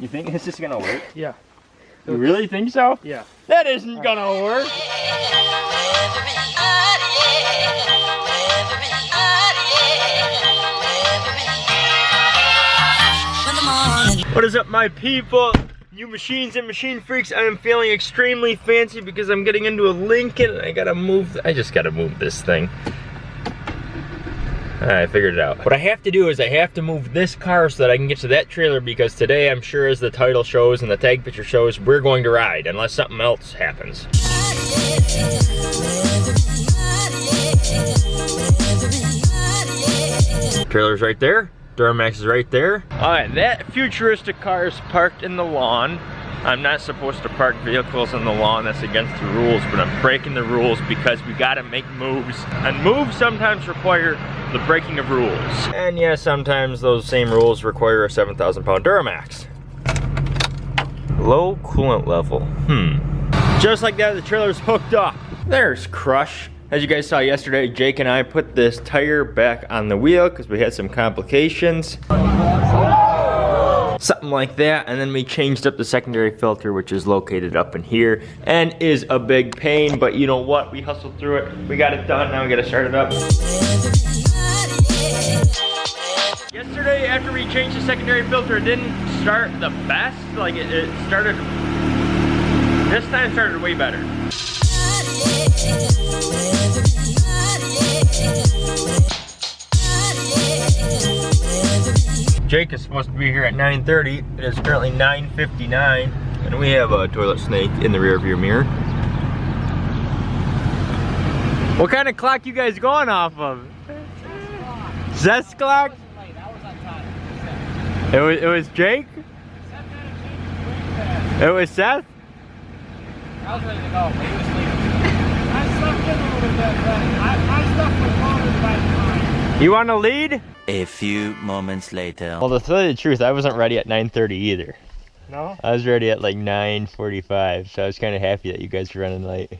You think this is gonna work? Yeah. You really think so? Yeah. That isn't gonna work. What is up, my people? New machines and machine freaks. I am feeling extremely fancy because I'm getting into a Lincoln and I gotta move. I just gotta move this thing. I figured it out. What I have to do is I have to move this car so that I can get to that trailer because today I'm sure as the title shows and the tag picture shows, we're going to ride unless something else happens. Trailer's right there. Duramax is right there. All right, that futuristic car is parked in the lawn. I'm not supposed to park vehicles in the lawn, that's against the rules, but I'm breaking the rules because we gotta make moves. And moves sometimes require the breaking of rules. And yeah, sometimes those same rules require a 7,000 pound Duramax. Low coolant level, hmm. Just like that, the trailer's hooked up. There's Crush. As you guys saw yesterday, Jake and I put this tire back on the wheel because we had some complications. Something like that, and then we changed up the secondary filter, which is located up in here, and is a big pain, but you know what? We hustled through it. We got it done, now we gotta start it up. Yesterday, after we changed the secondary filter, it didn't start the best. Like, it, it started, this time started way better. Jake is supposed to be here at 9.30. It is currently 9.59, and we have a toilet snake in the rear view mirror. What kind of clock you guys going off of? Zest clock? It was, it was Jake? It was Seth? I was ready to go, but he was sleeping. I slept in a little bit, but I, the time. You want to lead? A few moments later. Well, to tell you the truth, I wasn't ready at 9.30 either. No? I was ready at like 9.45, so I was kind of happy that you guys were running late.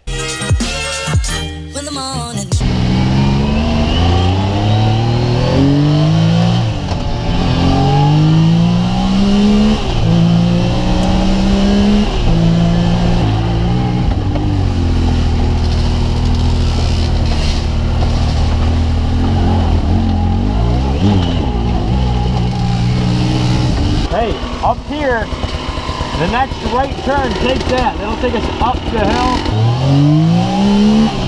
Up here, the next right turn, take that. That'll take us up the hill.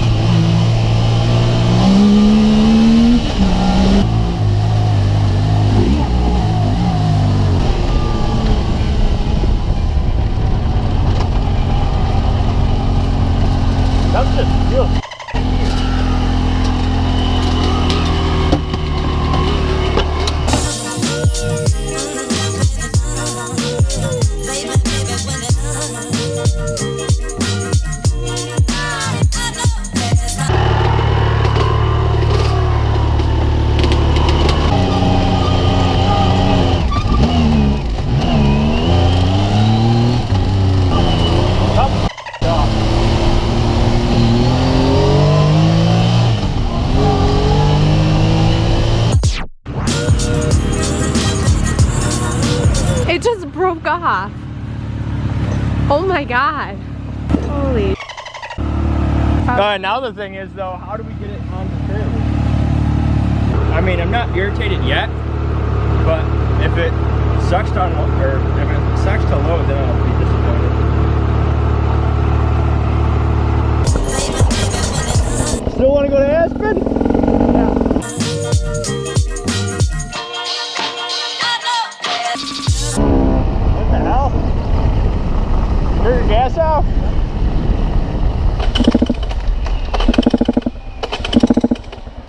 Broke off. Oh my god. Holy. Uh, now the thing is though, how do we get it on the trailer? I mean, I'm not irritated yet, but if it sucks to unload, or if it sucks to load, then I'll be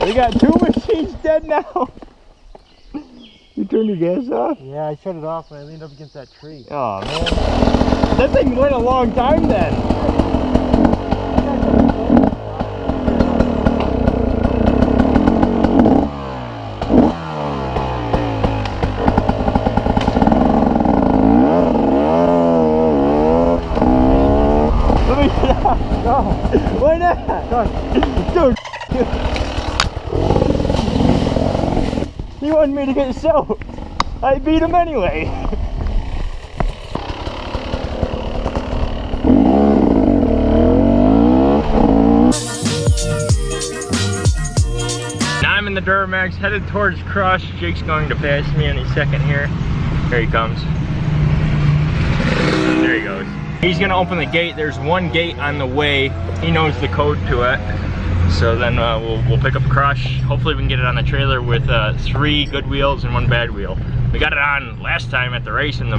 We got two machines dead now. You turned your gas off? Yeah, I shut it off and I leaned up against that tree. Oh man. That thing went a long time then. Let me get out. No. Why not? Dude. He me to get soaked. I beat him anyway. now I'm in the Duramax, headed towards Crush. Jake's going to pass me any second here. Here he comes. There he goes. He's gonna open the gate. There's one gate on the way. He knows the code to it. So then uh, we'll, we'll pick up a Crush. Hopefully we can get it on the trailer with uh, three good wheels and one bad wheel. We got it on last time at the race and the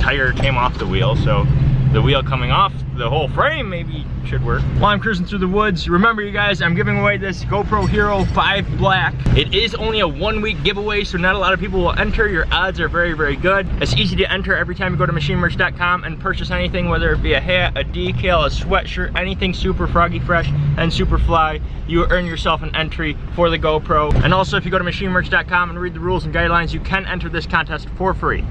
tire came off the wheel. So the wheel coming off the whole frame maybe should work. While I'm cruising through the woods, remember you guys, I'm giving away this GoPro Hero 5 Black. It is only a one week giveaway, so not a lot of people will enter. Your odds are very, very good. It's easy to enter every time you go to machinemerch.com and purchase anything, whether it be a hat, a decal, a sweatshirt, anything super froggy fresh and super fly, you earn yourself an entry for the GoPro. And also if you go to machinemerch.com and read the rules and guidelines, you can enter this contest for free.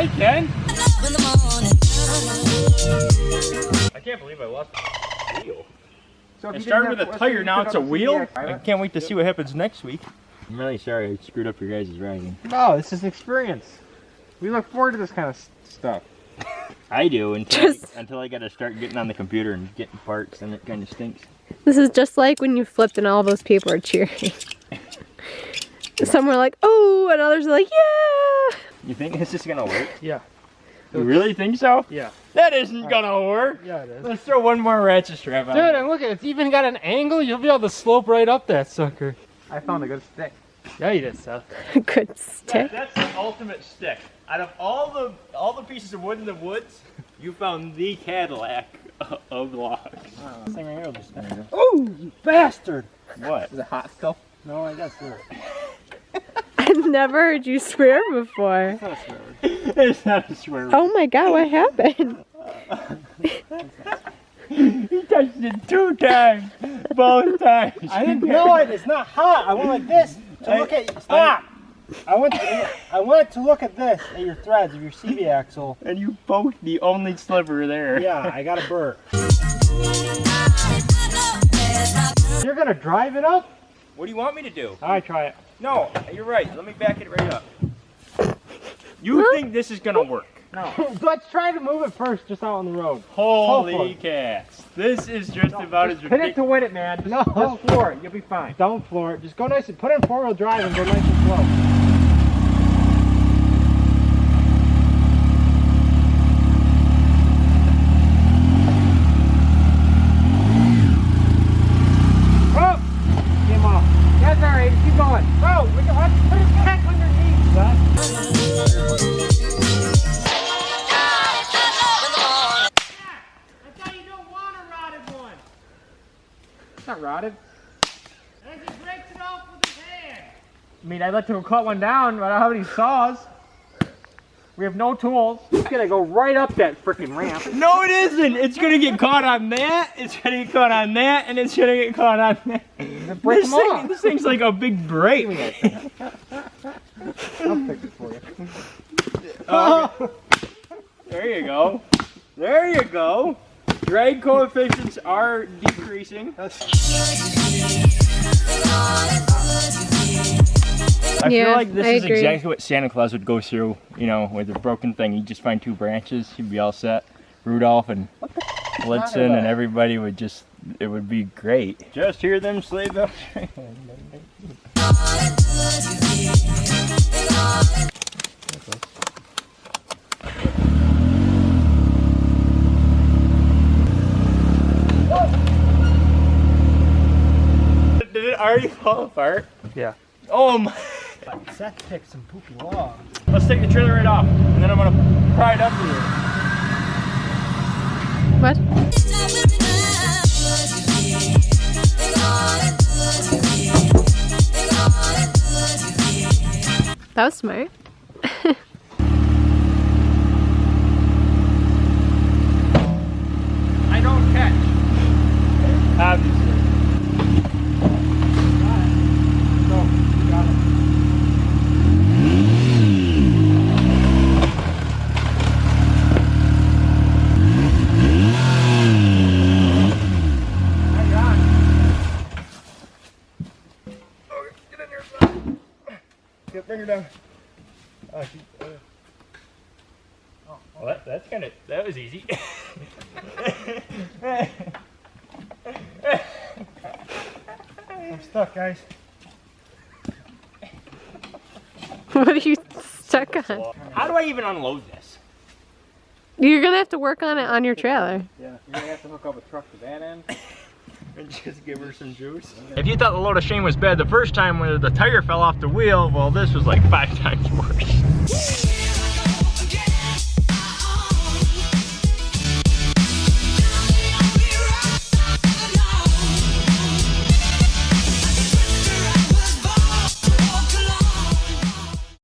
I can. When the morning I can't believe I lost the wheel. So if It started with a tire, you now it's a wheel. I can't wait to see what happens next week. I'm really sorry I screwed up your guys' riding. No, this is experience. We look forward to this kind of stuff. I do until, Just- I, until I gotta start getting on the computer and getting parts and it kind of stinks. This is just like when you flipped and all those people are cheering. Some were like, oh, and others are like, yeah. You think this is gonna work? Yeah. You really think so? Yeah. That isn't gonna work. Yeah, it is. Let's throw one more ratchet strap on. Dude, and look at it. It's even got an angle. You'll be able to slope right up that sucker. I found a good stick. Yeah, you did, Seth. Good That- stick. that's the ultimate stick. Out of all the all the pieces of wood in the woods, you found the Cadillac of logs. Same right here, just Oh, you bastard! What? Is it hot still? No, I guess not. I've never heard you swear before. it's not a swear. word. Oh my god, what happened? He touched it two times, both times. I didn't know it. It's not hot. I went like this to look at. Stop. I went. To, I went to look at this at your threads of your CV axle. And you poked the only sliver there. Yeah, I got a burr. You're gonna drive it up? What do you want me to do? All right, try it. No, you're right. Let me back it right up. You think this is gonna work? No. Let's try to move it first, just out on the road. Holy Hold cats! This is just about as Hit it to win it, man. Just, no. just floor it. You'll be fine. Don't floor it. Just go nice and put it in four wheel drive and go nice and slow. Hand. I mean, I'd like to cut one down, but I don't have any saws. We have no tools. It's gonna go right up that freaking ramp. No, it isn't. It's gonna get caught on that. It's gonna get caught on that, and it's gonna get caught on that. break This, thing, this thing's like a big break. I'll fix it for you. Oh, there you go. There you go. Drag coefficients are decreasing. I feel like this I is agree. exactly what Santa Claus would go through, you know, with a broken thing. He'd just find two branches, he'd be all set. Rudolph and Blitzen and everybody would just, it would be great. Just hear them sleigh bells. Already fall apart? Yeah. Oh my. Seth picked some poopy logs. Let's take the trailer right off, and then I'm gonna pry it up here. What? That was smart. I don't catch. Obviously. So, you got it. Now you're on. Get in here, son. Yeah, bring her down. Oh, she, uh, Oh, Well, that, that's kind of, that was easy. I'm stuck, guys. What are you stuck on? How do I even unload this? You're gonna have to work on it on your trailer. Yeah, you're gonna have to hook up a truck to that end. And just give her some juice. If you thought the load of shame was bad the first time when the tire fell off the wheel, well this was like five times worse.